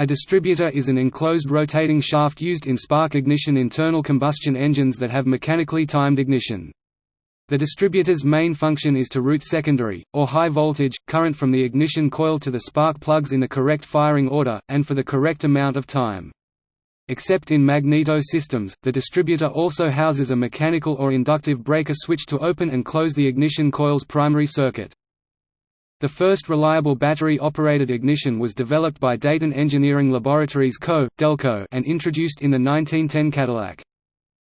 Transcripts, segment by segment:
A distributor is an enclosed rotating shaft used in spark ignition internal combustion engines that have mechanically timed ignition. The distributor's main function is to route secondary, or high voltage, current from the ignition coil to the spark plugs in the correct firing order, and for the correct amount of time. Except in magneto systems, the distributor also houses a mechanical or inductive breaker switch to open and close the ignition coil's primary circuit. The first reliable battery-operated ignition was developed by Dayton Engineering Laboratories Co., Delco and introduced in the 1910 Cadillac.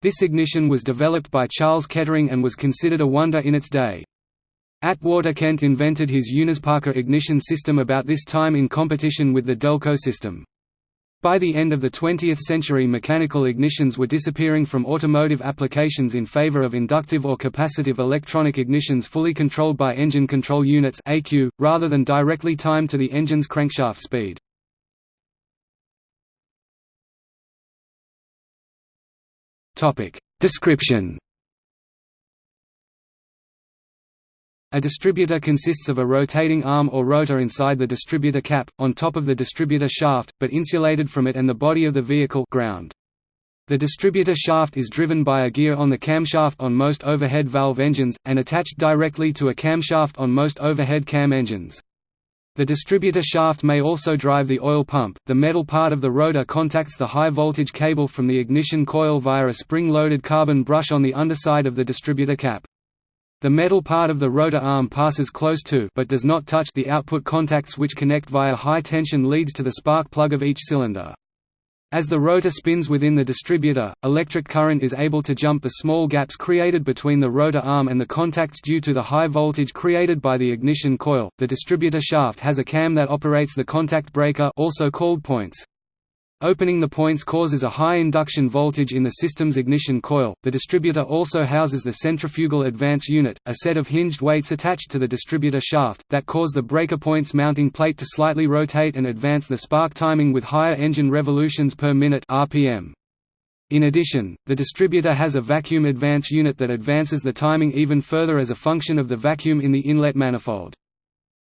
This ignition was developed by Charles Kettering and was considered a wonder in its day. Atwater Kent invented his Unisparker ignition system about this time in competition with the Delco system. By the end of the 20th century mechanical ignitions were disappearing from automotive applications in favor of inductive or capacitive electronic ignitions fully controlled by engine control units ECU, rather than directly timed to the engine's crankshaft speed. Description A distributor consists of a rotating arm or rotor inside the distributor cap, on top of the distributor shaft, but insulated from it and the body of the vehicle ground. The distributor shaft is driven by a gear on the camshaft on most overhead valve engines, and attached directly to a camshaft on most overhead cam engines. The distributor shaft may also drive the oil pump. The metal part of the rotor contacts the high voltage cable from the ignition coil via a spring-loaded carbon brush on the underside of the distributor cap. The metal part of the rotor arm passes close to but does not touch the output contacts which connect via high-tension leads to the spark plug of each cylinder. As the rotor spins within the distributor, electric current is able to jump the small gaps created between the rotor arm and the contacts due to the high voltage created by the ignition coil. The distributor shaft has a cam that operates the contact breaker also called points. Opening the points causes a high induction voltage in the system's ignition coil. The distributor also houses the centrifugal advance unit, a set of hinged weights attached to the distributor shaft, that cause the breaker points mounting plate to slightly rotate and advance the spark timing with higher engine revolutions per minute RPM. In addition, the distributor has a vacuum advance unit that advances the timing even further as a function of the vacuum in the inlet manifold.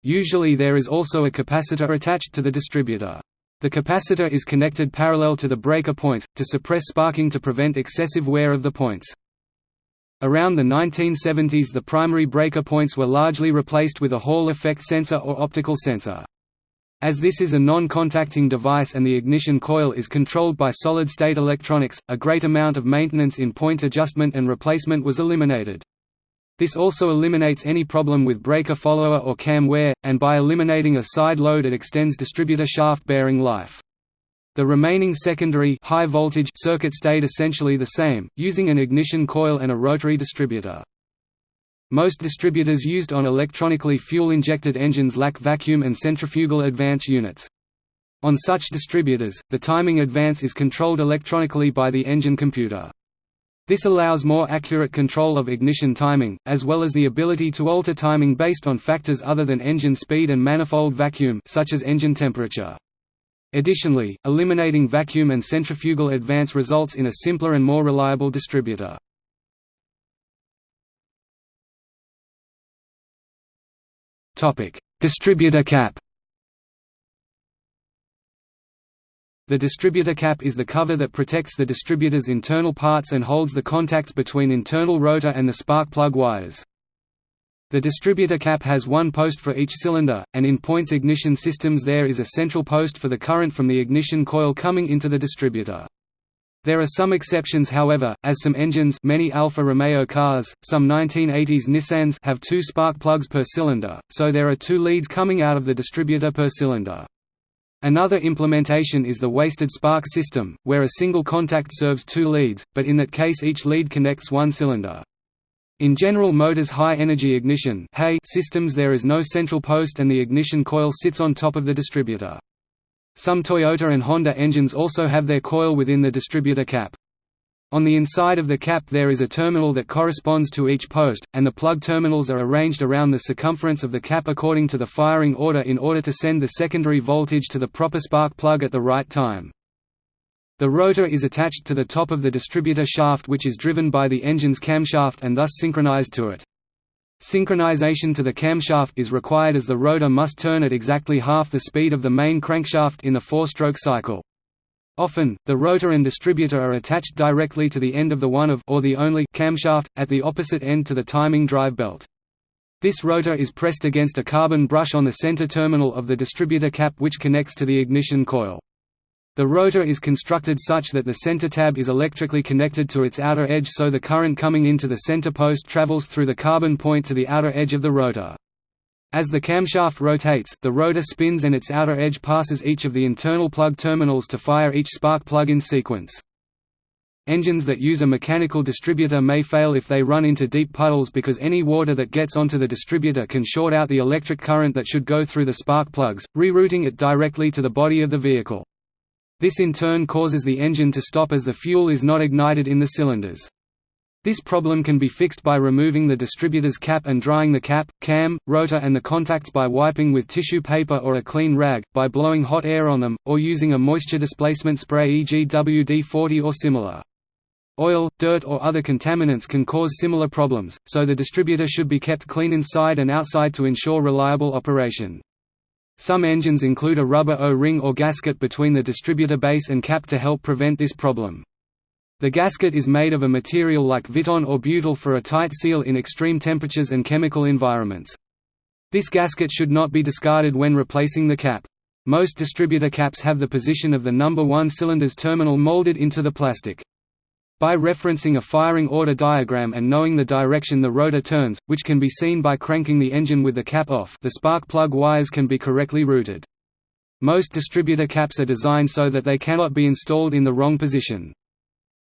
Usually there is also a capacitor attached to the distributor. The capacitor is connected parallel to the breaker points, to suppress sparking to prevent excessive wear of the points. Around the 1970s the primary breaker points were largely replaced with a Hall effect sensor or optical sensor. As this is a non-contacting device and the ignition coil is controlled by solid-state electronics, a great amount of maintenance in point adjustment and replacement was eliminated. This also eliminates any problem with breaker follower or cam wear, and by eliminating a side load it extends distributor shaft bearing life. The remaining secondary high voltage circuit stayed essentially the same, using an ignition coil and a rotary distributor. Most distributors used on electronically fuel-injected engines lack vacuum and centrifugal advance units. On such distributors, the timing advance is controlled electronically by the engine computer. This allows more accurate control of ignition timing, as well as the ability to alter timing based on factors other than engine speed and manifold vacuum such as engine temperature. Additionally, eliminating vacuum and centrifugal advance results in a simpler and more reliable distributor. Distributor cap The distributor cap is the cover that protects the distributor's internal parts and holds the contacts between internal rotor and the spark plug wires. The distributor cap has one post for each cylinder, and in points ignition systems there is a central post for the current from the ignition coil coming into the distributor. There are some exceptions however, as some engines many Alfa Romeo cars, some 1980s Nissans have two spark plugs per cylinder, so there are two leads coming out of the distributor per cylinder. Another implementation is the wasted spark system, where a single contact serves two leads, but in that case each lead connects one cylinder. In General Motors high-energy ignition systems there is no central post and the ignition coil sits on top of the distributor. Some Toyota and Honda engines also have their coil within the distributor cap. On the inside of the cap there is a terminal that corresponds to each post, and the plug terminals are arranged around the circumference of the cap according to the firing order in order to send the secondary voltage to the proper spark plug at the right time. The rotor is attached to the top of the distributor shaft which is driven by the engine's camshaft and thus synchronized to it. Synchronization to the camshaft is required as the rotor must turn at exactly half the speed of the main crankshaft in the four-stroke cycle. Often, the rotor and distributor are attached directly to the end of the one of or the only camshaft, at the opposite end to the timing drive belt. This rotor is pressed against a carbon brush on the center terminal of the distributor cap which connects to the ignition coil. The rotor is constructed such that the center tab is electrically connected to its outer edge so the current coming into the center post travels through the carbon point to the outer edge of the rotor. As the camshaft rotates, the rotor spins and its outer edge passes each of the internal plug terminals to fire each spark plug in sequence. Engines that use a mechanical distributor may fail if they run into deep puddles because any water that gets onto the distributor can short out the electric current that should go through the spark plugs, rerouting it directly to the body of the vehicle. This in turn causes the engine to stop as the fuel is not ignited in the cylinders. This problem can be fixed by removing the distributor's cap and drying the cap, cam, rotor and the contacts by wiping with tissue paper or a clean rag, by blowing hot air on them, or using a moisture displacement spray e.g. WD-40 or similar. Oil, dirt or other contaminants can cause similar problems, so the distributor should be kept clean inside and outside to ensure reliable operation. Some engines include a rubber O-ring or gasket between the distributor base and cap to help prevent this problem. The gasket is made of a material like Viton or butyl for a tight seal in extreme temperatures and chemical environments. This gasket should not be discarded when replacing the cap. Most distributor caps have the position of the number 1 cylinder's terminal molded into the plastic. By referencing a firing order diagram and knowing the direction the rotor turns, which can be seen by cranking the engine with the cap off the spark plug wires can be correctly routed. Most distributor caps are designed so that they cannot be installed in the wrong position.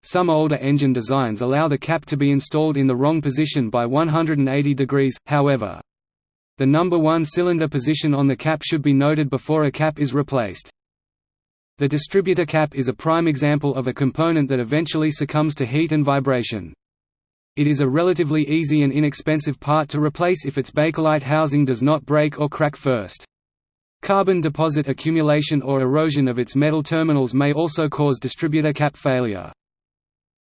Some older engine designs allow the cap to be installed in the wrong position by 180 degrees, however. The number one cylinder position on the cap should be noted before a cap is replaced. The distributor cap is a prime example of a component that eventually succumbs to heat and vibration. It is a relatively easy and inexpensive part to replace if its Bakelite housing does not break or crack first. Carbon deposit accumulation or erosion of its metal terminals may also cause distributor cap failure.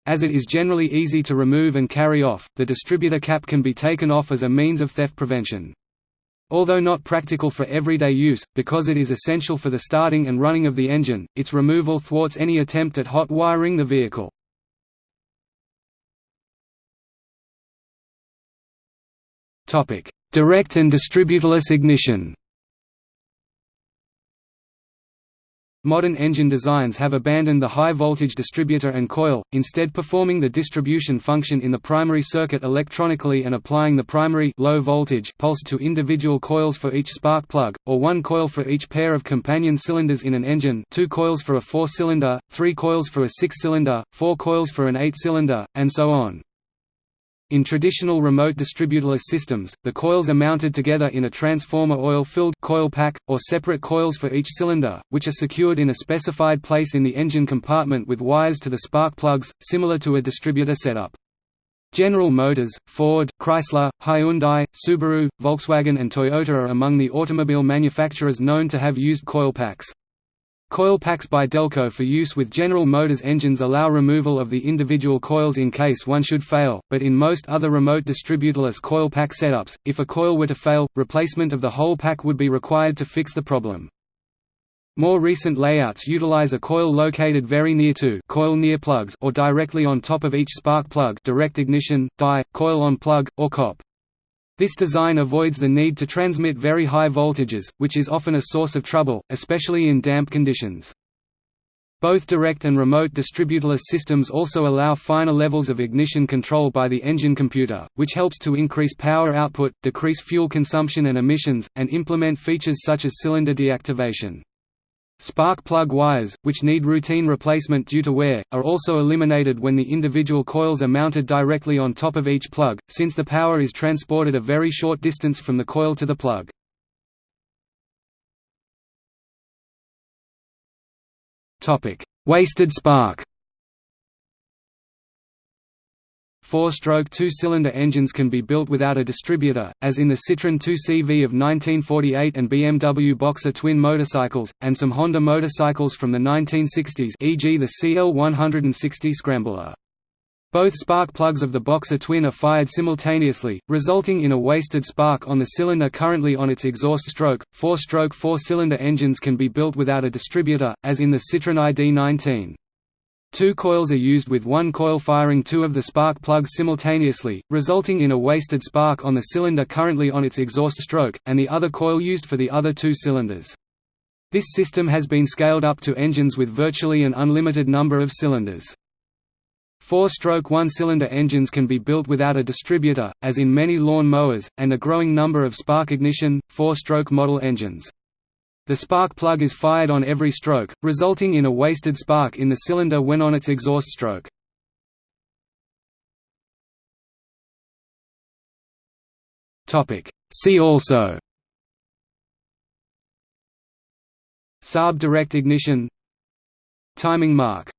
As it is generally easy to remove and carry off, the distributor cap can be taken off as a means of theft prevention. Although not practical for everyday use, because it is essential for the starting and running of the engine, its removal thwarts any attempt at hot wiring the vehicle. Direct and distributorless ignition Modern engine designs have abandoned the high-voltage distributor and coil, instead performing the distribution function in the primary circuit electronically and applying the primary low voltage pulse to individual coils for each spark plug, or one coil for each pair of companion cylinders in an engine two coils for a four-cylinder, three coils for a six-cylinder, four coils for an eight-cylinder, and so on. In traditional remote distributorless systems, the coils are mounted together in a transformer oil-filled coil pack, or separate coils for each cylinder, which are secured in a specified place in the engine compartment with wires to the spark plugs, similar to a distributor setup. General Motors, Ford, Chrysler, Hyundai, Subaru, Volkswagen and Toyota are among the automobile manufacturers known to have used coil packs. Coil packs by Delco for use with General Motors engines allow removal of the individual coils in case one should fail, but in most other remote distributorless coil pack setups, if a coil were to fail, replacement of the whole pack would be required to fix the problem. More recent layouts utilize a coil located very near to coil near plugs or directly on top of each spark plug direct ignition, DI, coil on plug, or COP. This design avoids the need to transmit very high voltages, which is often a source of trouble, especially in damp conditions. Both direct and remote distributorless systems also allow finer levels of ignition control by the engine computer, which helps to increase power output, decrease fuel consumption and emissions, and implement features such as cylinder deactivation. Spark plug wires, which need routine replacement due to wear, are also eliminated when the individual coils are mounted directly on top of each plug, since the power is transported a very short distance from the coil to the plug. Wasted spark Four-stroke two-cylinder engines can be built without a distributor, as in the Citroën 2CV of 1948 and BMW Boxer twin motorcycles, and some Honda motorcycles from the 1960s e.g. the CL 160 Scrambler. Both spark plugs of the boxer twin are fired simultaneously, resulting in a wasted spark on the cylinder currently on its exhaust stroke. Four-stroke four-cylinder engines can be built without a distributor, as in the Citroën ID19. Two coils are used with one coil firing two of the spark plugs simultaneously, resulting in a wasted spark on the cylinder currently on its exhaust stroke, and the other coil used for the other two cylinders. This system has been scaled up to engines with virtually an unlimited number of cylinders. Four-stroke one-cylinder engines can be built without a distributor, as in many lawn mowers, and a growing number of spark-ignition, four-stroke model engines. The spark plug is fired on every stroke, resulting in a wasted spark in the cylinder when on its exhaust stroke. See also. Saab direct ignition. Timing mark